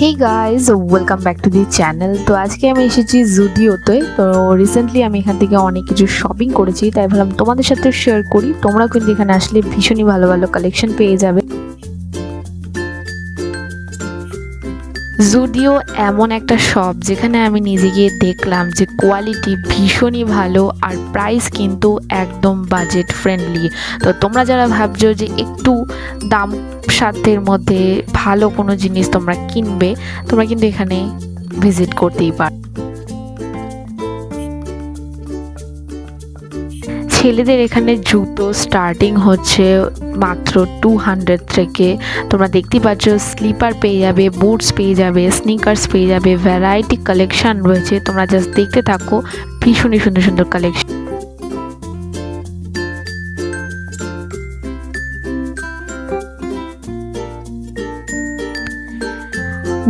Hey guys welcome back to the channel তো আজকে আমি এসেছি জুডিওতে তো রিসেন্টলি আমি এখান থেকে অনেক কিছু শপিং করেছি, তাই ভাবলাম তোমাদের সাথে শেয়ার করি। তোমরাও কিন্তু এখানে আসলে ভীষণই ভালো ভালো কালেকশন পেয়ে যাবে। জুডিও এমন একটা শপ যেখানে আমি নিজে গিয়ে দেখলাম যে কোয়ালিটি ভীষণই ভালো আর প্রাইস কিন্তু একদম বাজেট ফ্রেন্ডলি তো তোমরা যারা ভাবছ যে একটু দাম সাধ্যের মধ্যে ভালো কোনো জিনিস তোমরা কিনবে, তোমরা কিন্তু এখানে ভিজিট করতেই পারো। ছেলেদের এখানে জুতো স্টার্টিং হচ্ছে মাত্র টু হান্ড্রেড থেকে। তোমরা দেখতে পাচ্ছ স্লিপার পেয়ে যাবে বুটস পেয়ে যাবে স্নিকার্স পেয়ে যাবে ভ্যারাইটি কালেকশান রয়েছে। তোমরা জাস্ট দেখতে থাকো, ভীষণই সুন্দর সুন্দর কালেকশন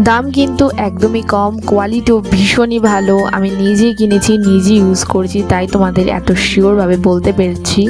দাম কিন্তু একদমই কম কোয়ালিটিও ভীষণই ভালো। আমি নিজেই কিনেছি নিজে ইউজ করছি, তাই তোমাদের এত শিওরভাবে বলতে পেরেছি।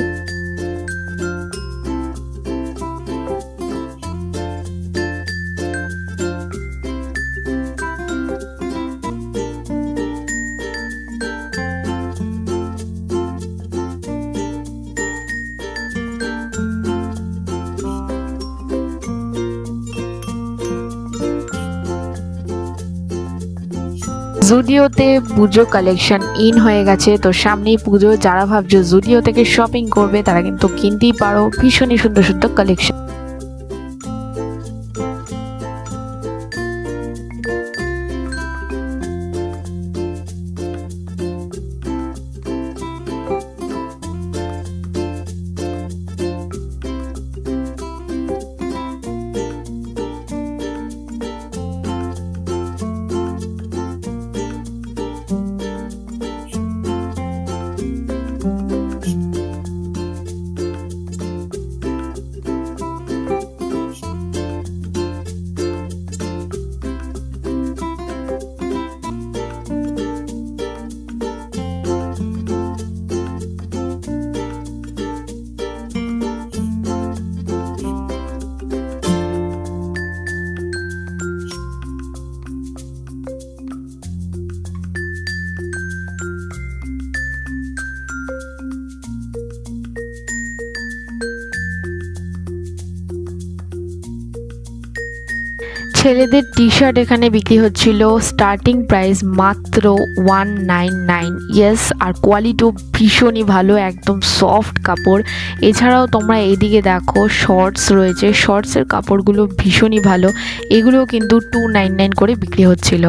জুডিওতে পুজো কালেকশন ইন হয়ে গেছে, তো সামনেই পুজো, যারা ভাবছ জুডিও থেকে শপিং করবে, তারা কিন্তু কিনতেই পারো ভীষণই সুন্দর সুন্দর কালেকশন ছেলেদের টি শার্ট এখানে বিক্রি হচ্ছিল। স্টার্টিং প্রাইস মাত্র ওয়ান নাইন নাইন ইয়েস আর কোয়ালিটিও ভীষণই ভালো, একদম সফট কাপড়। এছাড়াও তোমরা এইদিকে দেখো শর্টস রয়েছে। শর্টসের কাপড়গুলো ভীষণই ভালো। এগুলোও কিন্তু টু নাইন নাইন করে বিক্রি হচ্ছিল।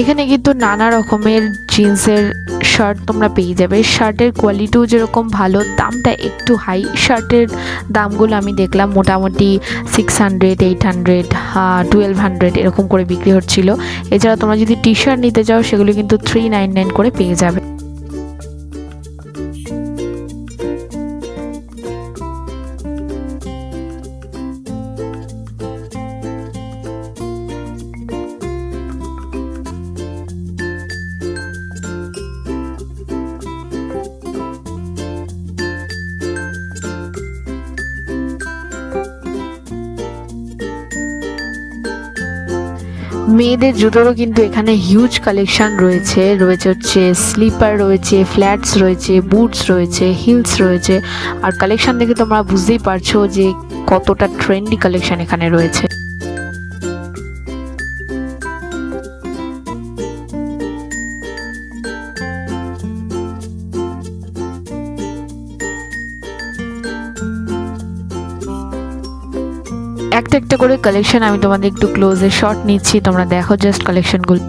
এখানে কিন্তু নানা রকমের জিন্সের শার্ট তোমরা পেয়ে যাবে। শার্টের কোয়ালিটিও যেরকম ভালো, দামটা একটু হাই শার্টের দামগুলো আমি দেখলাম মোটামুটি six hundred eight hundred twelve hundred এরকম করে বিক্রি হচ্ছিল। এছাড়া তোমরা যদি টি শার্ট নিতে চাও, সেগুলো কিন্তু থ্রি নাইন নাইন করে পেয়ে যাবে। মেয়েদের জুতোরও কিন্তু এখানে হিউজ কালেকশন রয়েছে। রয়েছে হচ্ছে স্লিপার রয়েছে ফ্ল্যাটস রয়েছে বুটস রয়েছে হিলস রয়েছে। আর কালেকশন দেখে তোমরা বুঝতেই পারছ যে কতটা ট্রেন্ডি কালেকশন এখানে রয়েছে। করে কালেকশন আমি তোমাদের একটু ক্লোজে শর্ট নিচ্ছি তোমরা দেখো জাস্ট কালেকশনগুলো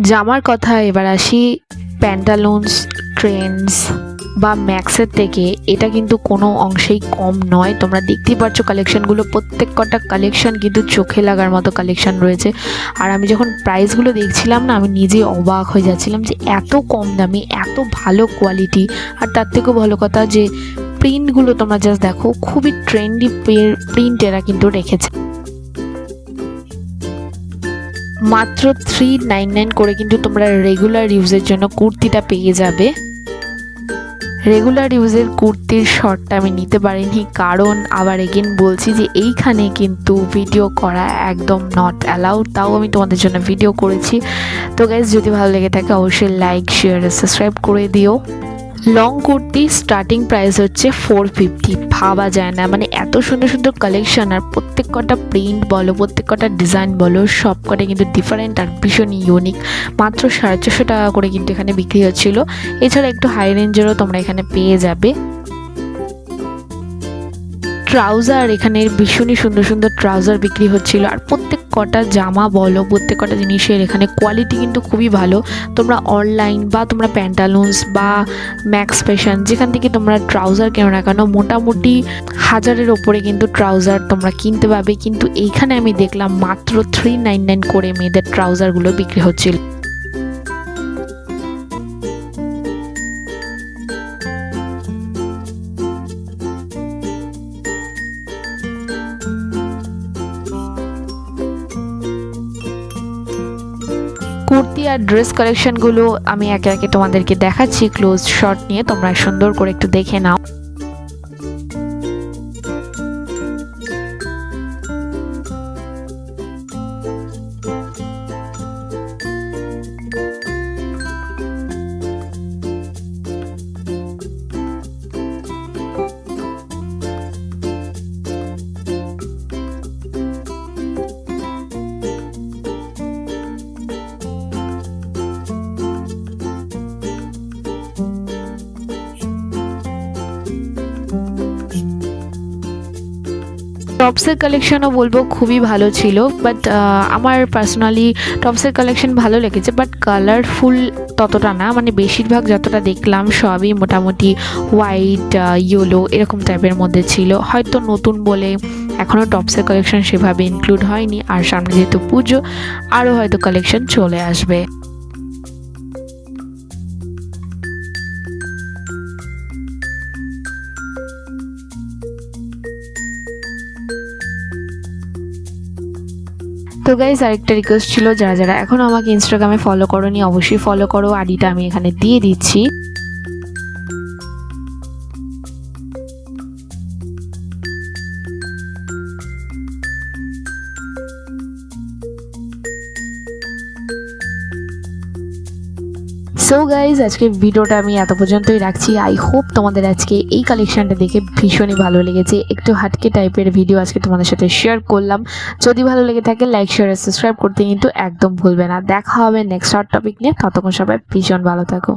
জামার কথা এবার আসি প্যান্টালুন্স ট্রেন্ডস বা ম্যাক্সের থেকে। এটা কিন্তু কোনো অংশেই কম নয়। তোমরা দেখতেই পাচ্ছ কালেকশনগুলো প্রত্যেক কটা কালেকশন কিন্তু চোখে লাগার মতো কালেকশন রয়েছে। আর আমি যখন প্রাইসগুলো দেখছিলাম না, আমি নিজেই অবাক হয়ে যাচ্ছিলাম যে এত কম দামি, এত ভালো কোয়ালিটি আর তার থেকেও ভালো কথা যে প্রিন্টগুলো তোমরা জাস্ট দেখো, খুবই ট্রেন্ডি প্রিন্ট এরা কিন্তু রেখেছে। মাত্র থ্রি নাইন নাইন করে কিন্তু তোমরা রেগুলার ইউজের জন্য কুর্তিটা পেয়ে যাবে। রেগুলার ইউজের কুর্তির শর্টটা আমি নিতে পারিনি, কারণ আবার এগেন বলছি যে এইখানে কিন্তু ভিডিও করা একদম নট অ্যালাউড তাও আমি তোমাদের জন্য ভিডিও করেছি। তো গাইজ যদি ভালো লেগে থাকে, অবশ্যই লাইক শেয়ার সাবস্ক্রাইব করে দিও। লং কুর্তি স্টার্টিং প্রাইস হচ্ছে ফোর ফিফটি ভাবা যায় না মানে এত সুন্দর সুন্দর কালেকশন আর প্রত্যেক কটা প্রিন্ট বলো, প্রত্যেক কটা ডিজাইন বলো, সব কটা কিন্তু ডিফারেন্ট আর ভীষণ ইউনিক মাত্র সাড়ে চারশো টাকা করে কিন্তু এখানে বিক্রি হচ্ছিল। এছাড়া একটু হাই রেঞ্জেরও তোমরা এখানে পেয়ে যাবে। ট্রাউজার, এখানে ভীষণই সুন্দর সুন্দর ট্রাউজার বিক্রি হচ্ছিল। আর প্রত্যেক কটা জামা বলো, প্রত্যেক কটা জিনিসের এখানে কোয়ালিটি কিন্তু খুবই ভালো। তোমরা অনলাইন বা তোমরা প্যান্টালুন্স বা ম্যাক্স ফ্যাশন যেখান থেকে তোমরা ট্রাউজার কেনো না কেন, মোটামুটি হাজারের ওপরে কিন্তু ট্রাউজার তোমরা কিনতে পাবে। কিন্তু এইখানে আমি দেখলাম মাত্র থ্রি নাইন নাইন করে মেয়েদের ট্রাউজারগুলো বিক্রি হচ্ছিল। আর ড্রেস কালেকশনগুলো আমি একে একে তোমাদেরকে দেখাচ্ছি ক্লোজ শট নিয়ে, তোমরা সুন্দর করে একটু দেখে নাও। টপসের কালেকশনও বলব খুবই ভালো ছিল বাট আমার পার্সোনালি টপসের কালেকশন ভালো লেগেছে বাট কালারফুল ততটা না মানে বেশিরভাগ যতটা দেখলাম সবই মোটামুটি হোয়াইট ইয়েলো এরকম টাইপের মধ্যে ছিল। হয়তো নতুন বলে এখনও টপসের কালেকশন সেভাবে ইনক্লুড হয়নি, আর সামনে যেহেতু পুজো আরও হয়তো কালেকশন চলে আসবে। গাইজ আরেকটা রিকোয়েস্ট ছিল, যারা যারা এখন আমাকে ইনস্টাগ্রামে ফলো করো নি অবশ্যই ফলো করো। আইডিটা আমি এখানে দিয়ে দিচ্ছি। সো গাইজ আজকে ভিডিওটা আমি এত পর্যন্তই রাখছি। আই হোপ তোমাদের আজকে এই কালেকশানটা দেখে ভীষণই ভালো লেগেছে। একটু হাটকে টাইপের ভিডিও আজকে তোমাদের সাথে শেয়ার করলাম। যদি ভালো লেগে থাকে লাইক শেয়ার সাবস্ক্রাইব করতে কিন্তু একদম ভুলবে না। দেখা হবে নেক্সট হট টপিক নিয়ে। ততক্ষণ সবাই ভীষণ ভালো থাকো।